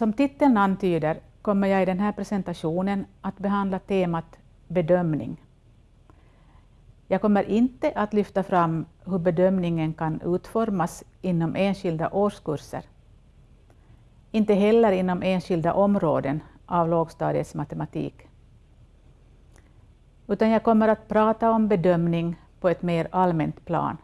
Som titeln antyder kommer jag i den här presentationen att behandla temat bedömning. Jag kommer inte att lyfta fram hur bedömningen kan utformas inom enskilda årskurser. Inte heller inom enskilda områden av lågstadiets matematik. Utan jag kommer att prata om bedömning på ett mer allmänt plan.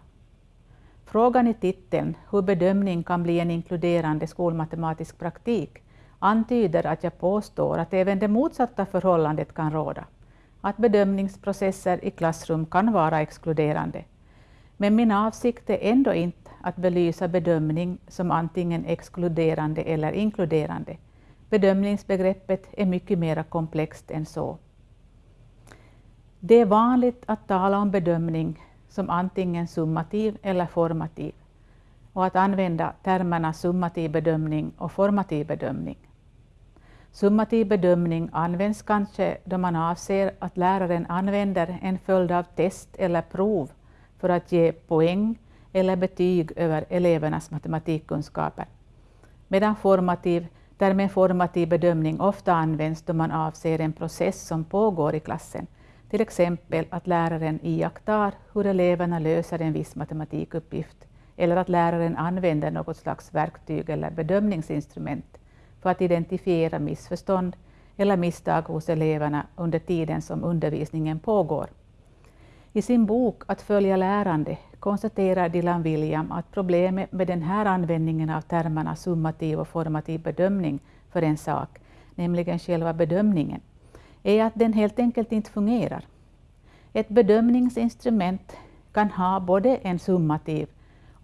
Frågan i titeln, hur bedömning kan bli en inkluderande skolmatematisk praktik, antyder att jag påstår att även det motsatta förhållandet kan råda, att bedömningsprocesser i klassrum kan vara exkluderande. Men min avsikt är ändå inte att belysa bedömning som antingen exkluderande eller inkluderande. Bedömningsbegreppet är mycket mer komplext än så. Det är vanligt att tala om bedömning som antingen summativ eller formativ och att använda termerna summativ bedömning och formativ bedömning. Summativ bedömning används kanske då man avser att läraren använder en följd av test eller prov för att ge poäng eller betyg över elevernas matematikkunskaper. Medan formativ, därmed formativ bedömning ofta används då man avser en process som pågår i klassen, till exempel att läraren iakttar hur eleverna löser en viss matematikuppgift eller att läraren använder något slags verktyg eller bedömningsinstrument för att identifiera missförstånd eller misstag hos eleverna under tiden som undervisningen pågår. I sin bok Att följa lärande konstaterar Dylan William att problemet med den här användningen av termerna summativ och formativ bedömning för en sak, nämligen själva bedömningen, är att den helt enkelt inte fungerar. Ett bedömningsinstrument kan ha både en summativ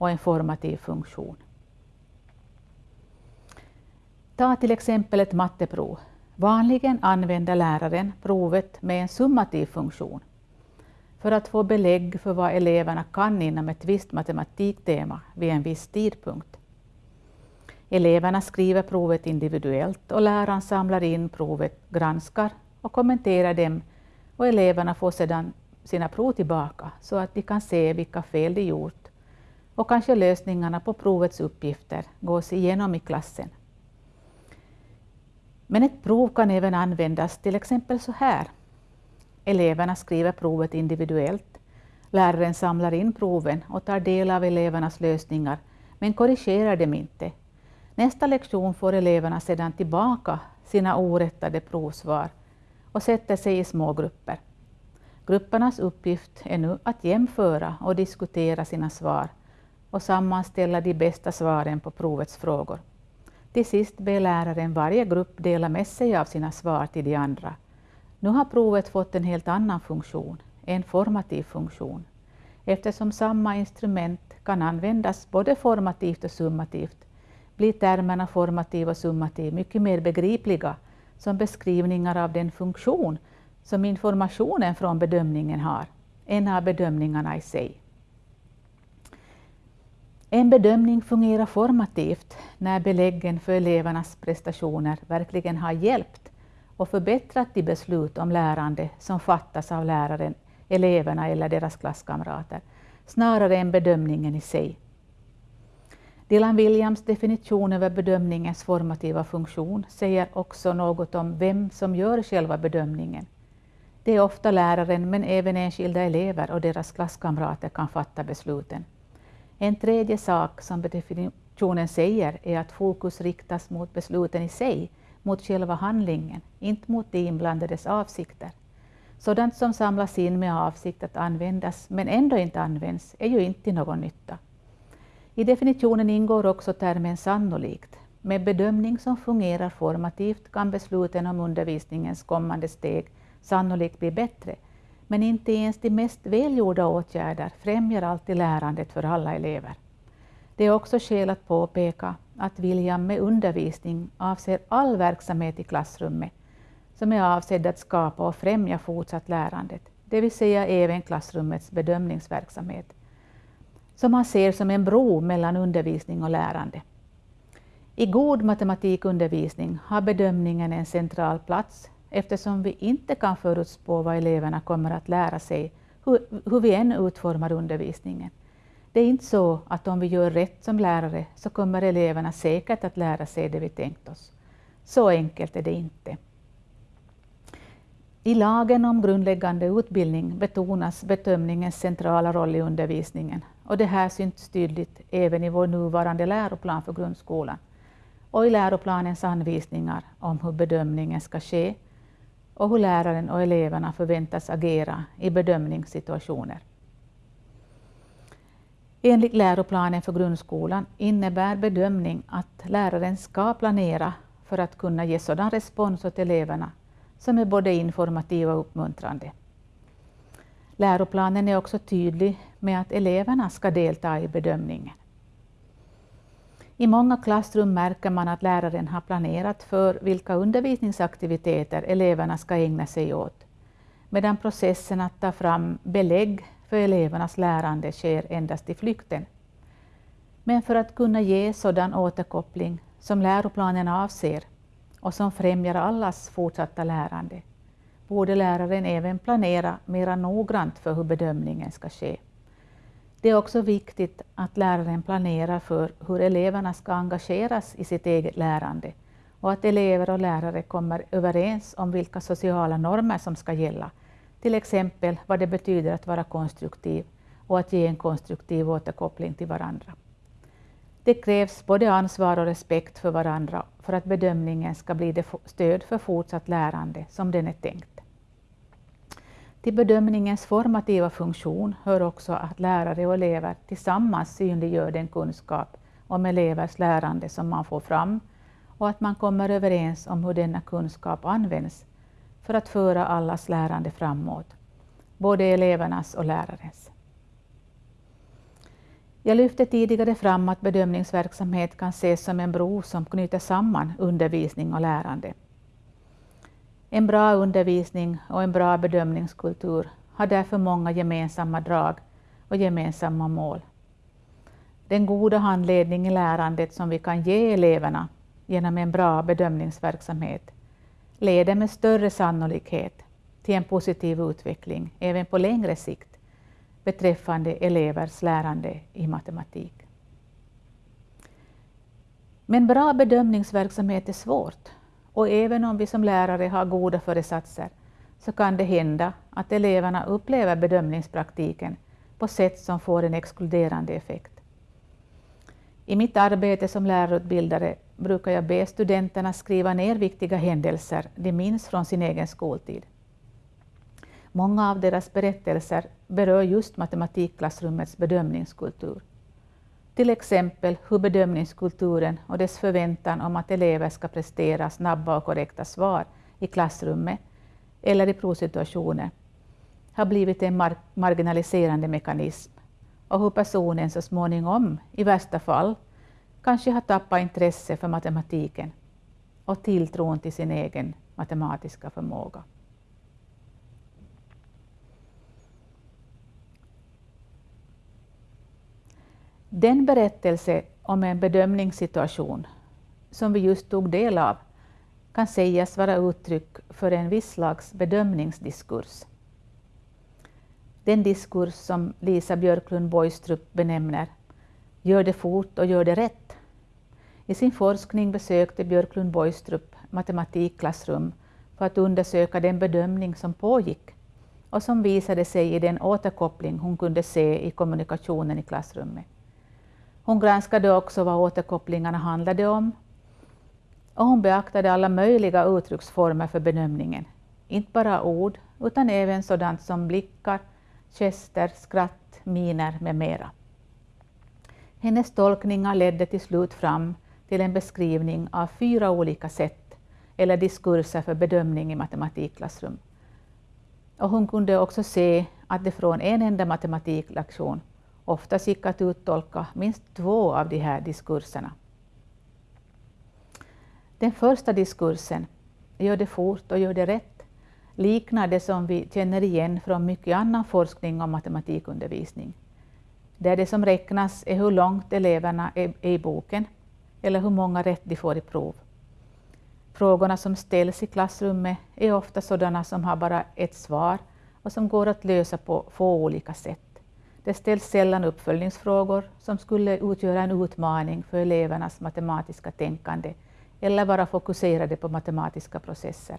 och en formativ funktion. Ta till exempel ett matteprov. Vanligen använder läraren provet med en summativ funktion för att få belägg för vad eleverna kan inom ett visst matematiktema vid en viss tidpunkt. Eleverna skriver provet individuellt och läraren samlar in provet, granskar och kommenterar dem och eleverna får sedan sina prov tillbaka så att de kan se vilka fel de gjort och kanske lösningarna på provets uppgifter gås igenom i klassen. Men ett prov kan även användas till exempel så här. Eleverna skriver provet individuellt. Läraren samlar in proven och tar del av elevernas lösningar, men korrigerar dem inte. Nästa lektion får eleverna sedan tillbaka sina orättade provsvar och sätter sig i små grupper. Gruppernas uppgift är nu att jämföra och diskutera sina svar och sammanställa de bästa svaren på provets frågor. Till sist ber läraren varje grupp dela med sig av sina svar till de andra. Nu har provet fått en helt annan funktion, en formativ funktion. Eftersom samma instrument kan användas både formativt och summativt blir termerna formativ och summativ mycket mer begripliga som beskrivningar av den funktion som informationen från bedömningen har, än av bedömningarna i sig. En bedömning fungerar formativt när beläggen för elevernas prestationer verkligen har hjälpt och förbättrat de beslut om lärande som fattas av läraren, eleverna eller deras klasskamrater, snarare än bedömningen i sig. Dylan Williams definition över bedömningens formativa funktion säger också något om vem som gör själva bedömningen. Det är ofta läraren, men även enskilda elever och deras klasskamrater kan fatta besluten. En tredje sak som definitionen säger är att fokus riktas mot besluten i sig, mot själva handlingen, inte mot de inblandades avsikter. Sådant som samlas in med avsikt att användas, men ändå inte används, är ju inte till någon nytta. I definitionen ingår också termen sannolikt. Med bedömning som fungerar formativt kan besluten om undervisningens kommande steg sannolikt bli bättre, men inte ens de mest välgjorda åtgärder främjar alltid lärandet för alla elever. Det är också skäl att påpeka att Viljan med undervisning avser all verksamhet i klassrummet som är avsedd att skapa och främja fortsatt lärandet, det vill säga även klassrummets bedömningsverksamhet, som man ser som en bro mellan undervisning och lärande. I god matematikundervisning har bedömningen en central plats eftersom vi inte kan förutspå vad eleverna kommer att lära sig, hur, hur vi än utformar undervisningen. Det är inte så att om vi gör rätt som lärare så kommer eleverna säkert att lära sig det vi tänkt oss. Så enkelt är det inte. I lagen om grundläggande utbildning betonas bedömningens centrala roll i undervisningen och det här syns tydligt även i vår nuvarande läroplan för grundskolan och i läroplanens anvisningar om hur bedömningen ska ske och hur läraren och eleverna förväntas agera i bedömningssituationer. Enligt läroplanen för grundskolan innebär bedömning att läraren ska planera för att kunna ge sådan respons åt eleverna som är både informativ och uppmuntrande. Läroplanen är också tydlig med att eleverna ska delta i bedömningen. I många klassrum märker man att läraren har planerat för vilka undervisningsaktiviteter eleverna ska ägna sig åt, medan processen att ta fram belägg för elevernas lärande sker endast i flykten. Men för att kunna ge sådan återkoppling som läroplanen avser och som främjar allas fortsatta lärande borde läraren även planera mera noggrant för hur bedömningen ska ske. Det är också viktigt att läraren planerar för hur eleverna ska engageras i sitt eget lärande och att elever och lärare kommer överens om vilka sociala normer som ska gälla, till exempel vad det betyder att vara konstruktiv och att ge en konstruktiv återkoppling till varandra. Det krävs både ansvar och respekt för varandra för att bedömningen ska bli det stöd för fortsatt lärande som den är tänkt. Till bedömningens formativa funktion hör också att lärare och elever tillsammans synliggör den kunskap om elevers lärande som man får fram och att man kommer överens om hur denna kunskap används för att föra allas lärande framåt, både elevernas och lärarens. Jag lyfte tidigare fram att bedömningsverksamhet kan ses som en bro som knyter samman undervisning och lärande. En bra undervisning och en bra bedömningskultur har därför många gemensamma drag och gemensamma mål. Den goda handledning i lärandet som vi kan ge eleverna genom en bra bedömningsverksamhet leder med större sannolikhet till en positiv utveckling även på längre sikt beträffande elevers lärande i matematik. Men bra bedömningsverksamhet är svårt och även om vi som lärare har goda föresatser så kan det hända att eleverna upplever bedömningspraktiken på sätt som får en exkluderande effekt. I mitt arbete som lärarutbildare brukar jag be studenterna skriva ner viktiga händelser de minns från sin egen skoltid. Många av deras berättelser berör just matematikklassrummets bedömningskultur. Till exempel hur bedömningskulturen och dess förväntan om att elever ska prestera snabba och korrekta svar i klassrummet eller i provsituationer har blivit en mar marginaliserande mekanism och hur personen så småningom, i värsta fall, kanske har tappat intresse för matematiken och tilltron till sin egen matematiska förmåga. Den berättelse om en bedömningssituation som vi just tog del av kan sägas vara uttryck för en viss slags bedömningsdiskurs. Den diskurs som Lisa Björklund Boistrup benämner Gör det fort och gör det rätt. I sin forskning besökte Björklund Boistrup matematikklassrum för att undersöka den bedömning som pågick och som visade sig i den återkoppling hon kunde se i kommunikationen i klassrummet. Hon granskade också vad återkopplingarna handlade om och hon beaktade alla möjliga uttrycksformer för bedömningen. Inte bara ord, utan även sådant som blickar, gester, skratt, miner med mera. Hennes tolkningar ledde till slut fram till en beskrivning av fyra olika sätt eller diskurser för bedömning i matematikklassrum. Och hon kunde också se att det från en enda matematiklektion oftast gick att uttolka minst två av de här diskurserna. Den första diskursen, gör det fort och gör det rätt, liknar det som vi känner igen från mycket annan forskning om matematikundervisning. Där det som räknas är hur långt eleverna är i boken eller hur många rätt de får i prov. Frågorna som ställs i klassrummet är ofta sådana som har bara ett svar och som går att lösa på få olika sätt. Det ställs sällan uppföljningsfrågor som skulle utgöra en utmaning för elevernas matematiska tänkande eller vara fokuserade på matematiska processer.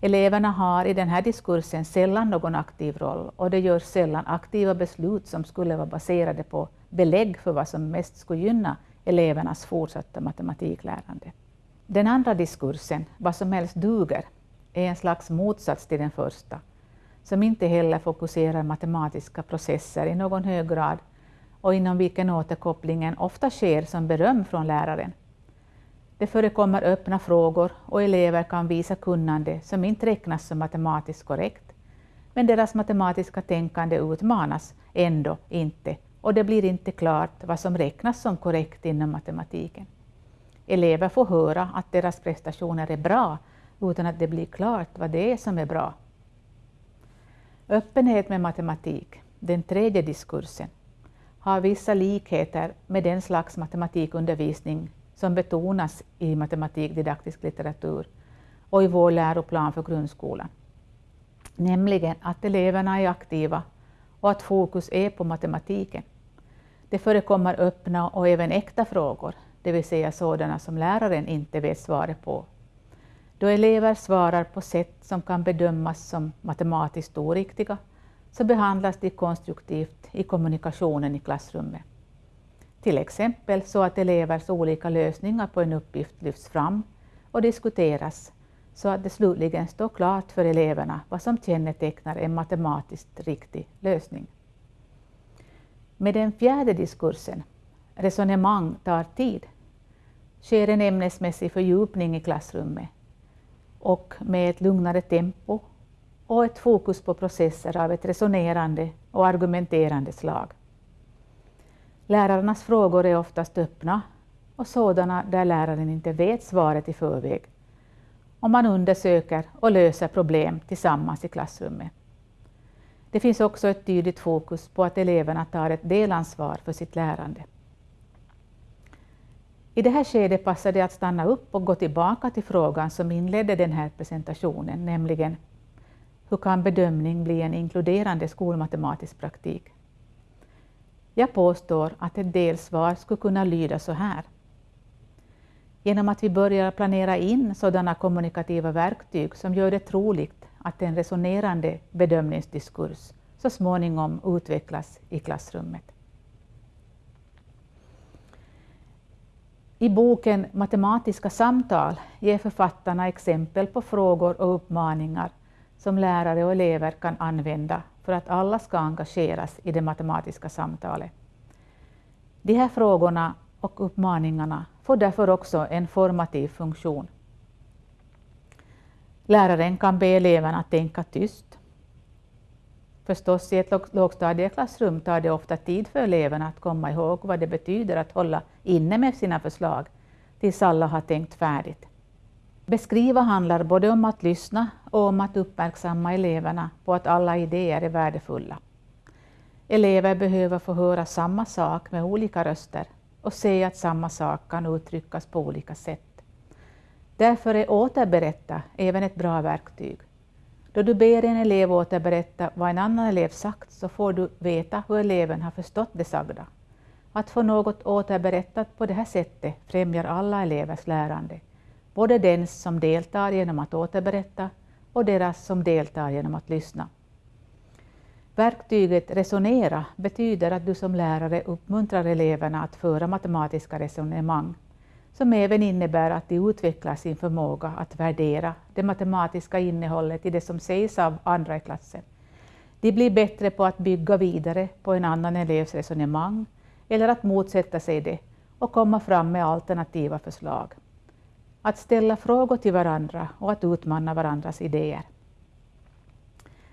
Eleverna har i den här diskursen sällan någon aktiv roll och det görs sällan aktiva beslut som skulle vara baserade på belägg för vad som mest skulle gynna elevernas fortsatta matematiklärande. Den andra diskursen, vad som helst duger, är en slags motsats till den första, som inte heller fokuserar matematiska processer i någon hög grad och inom vilken återkopplingen ofta sker som beröm från läraren. Det förekommer öppna frågor och elever kan visa kunnande som inte räknas som matematiskt korrekt, men deras matematiska tänkande utmanas ändå inte och det blir inte klart vad som räknas som korrekt inom matematiken. Elever får höra att deras prestationer är bra utan att det blir klart vad det är som är bra. Öppenhet med matematik, den tredje diskursen, har vissa likheter med den slags matematikundervisning som betonas i matematikdidaktisk litteratur och i vår läroplan för grundskolan. Nämligen att eleverna är aktiva och att fokus är på matematiken. Det förekommer öppna och även äkta frågor, det vill säga sådana som läraren inte vet svaret på. Då elever svarar på sätt som kan bedömas som matematiskt oriktiga, så behandlas de konstruktivt i kommunikationen i klassrummet. Till exempel så att elevers olika lösningar på en uppgift lyfts fram och diskuteras så att det slutligen står klart för eleverna vad som kännetecknar en matematiskt riktig lösning. Med den fjärde diskursen, resonemang tar tid, sker en ämnesmässig fördjupning i klassrummet och med ett lugnare tempo och ett fokus på processer av ett resonerande och argumenterande slag. Lärarnas frågor är oftast öppna och sådana där läraren inte vet svaret i förväg. Och man undersöker och löser problem tillsammans i klassrummet. Det finns också ett tydligt fokus på att eleverna tar ett delansvar för sitt lärande. I det här skedet passar det att stanna upp och gå tillbaka till frågan som inledde den här presentationen, nämligen hur kan bedömning bli en inkluderande skolmatematisk praktik? Jag påstår att ett delsvar skulle kunna lyda så här. Genom att vi börjar planera in sådana kommunikativa verktyg som gör det troligt att en resonerande bedömningsdiskurs så småningom utvecklas i klassrummet. I boken Matematiska samtal ger författarna exempel på frågor och uppmaningar som lärare och elever kan använda för att alla ska engageras i det matematiska samtalet. De här frågorna och uppmaningarna får därför också en formativ funktion. Läraren kan be eleverna att tänka tyst. Förstås, i ett lågstadieklassrum tar det ofta tid för eleverna att komma ihåg vad det betyder att hålla inne med sina förslag tills alla har tänkt färdigt. Beskriva handlar både om att lyssna och om att uppmärksamma eleverna på att alla idéer är värdefulla. Elever behöver få höra samma sak med olika röster och se att samma sak kan uttryckas på olika sätt. Därför är återberätta även ett bra verktyg. Då du ber en elev återberätta vad en annan elev sagt så får du veta hur eleven har förstått det sagda. Att få något återberättat på det här sättet främjar alla elevers lärande både den som deltar genom att återberätta och deras som deltar genom att lyssna. Verktyget resonera betyder att du som lärare uppmuntrar eleverna att föra matematiska resonemang, som även innebär att de utvecklar sin förmåga att värdera det matematiska innehållet i det som sägs av andra i klassen. De blir bättre på att bygga vidare på en annan elevs resonemang eller att motsätta sig det och komma fram med alternativa förslag att ställa frågor till varandra och att utmana varandras idéer.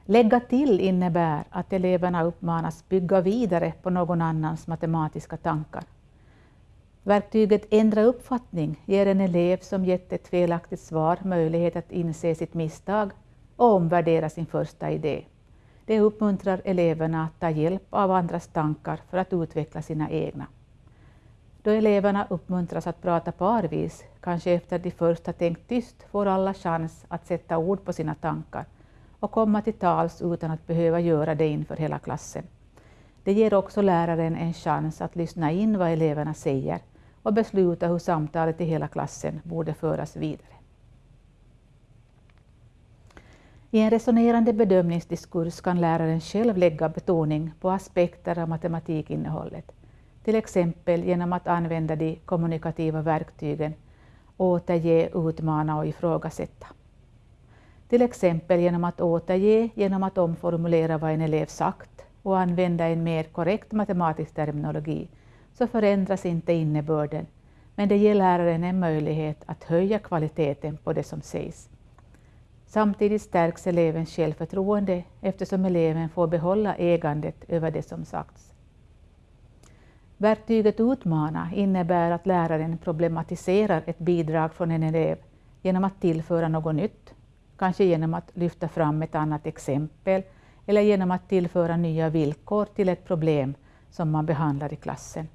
Lägga till innebär att eleverna uppmanas bygga vidare på någon annans matematiska tankar. Verktyget Ändra uppfattning ger en elev som gett ett felaktigt svar möjlighet att inse sitt misstag och omvärdera sin första idé. Det uppmuntrar eleverna att ta hjälp av andras tankar för att utveckla sina egna. Då eleverna uppmuntras att prata parvis, kanske efter de först har tänkt tyst, får alla chans att sätta ord på sina tankar och komma till tals utan att behöva göra det inför hela klassen. Det ger också läraren en chans att lyssna in vad eleverna säger och besluta hur samtalet i hela klassen borde föras vidare. I en resonerande bedömningsdiskurs kan läraren själv lägga betoning på aspekter av matematikinnehållet, till exempel genom att använda de kommunikativa verktygen återge, utmana och ifrågasätta. Till exempel genom att återge, genom att omformulera vad en elev sagt och använda en mer korrekt matematisk terminologi, så förändras inte innebörden, men det ger läraren en möjlighet att höja kvaliteten på det som sägs. Samtidigt stärks elevens självförtroende eftersom eleven får behålla ägandet över det som sagts. Verktyget utmana innebär att läraren problematiserar ett bidrag från en elev genom att tillföra något nytt, kanske genom att lyfta fram ett annat exempel eller genom att tillföra nya villkor till ett problem som man behandlar i klassen.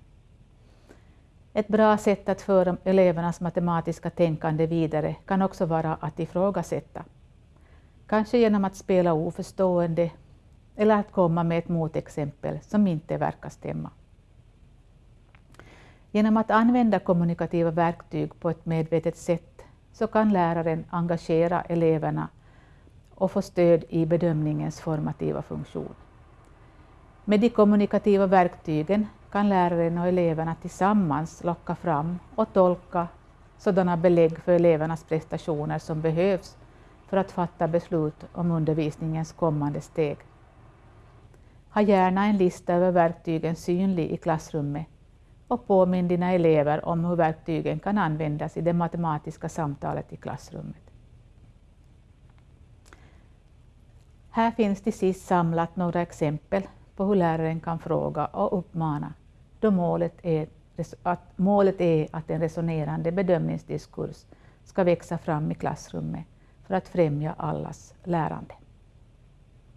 Ett bra sätt att föra elevernas matematiska tänkande vidare kan också vara att ifrågasätta. Kanske genom att spela oförstående eller att komma med ett motexempel som inte verkar stämma. Genom att använda kommunikativa verktyg på ett medvetet sätt så kan läraren engagera eleverna och få stöd i bedömningens formativa funktion. Med de kommunikativa verktygen kan läraren och eleverna tillsammans locka fram och tolka sådana belägg för elevernas prestationer som behövs för att fatta beslut om undervisningens kommande steg. Ha gärna en lista över verktygen synlig i klassrummet och påminn dina elever om hur verktygen kan användas i det matematiska samtalet i klassrummet. Här finns till sist samlat några exempel på hur läraren kan fråga och uppmana då målet är att, målet är att en resonerande bedömningsdiskurs ska växa fram i klassrummet för att främja allas lärande.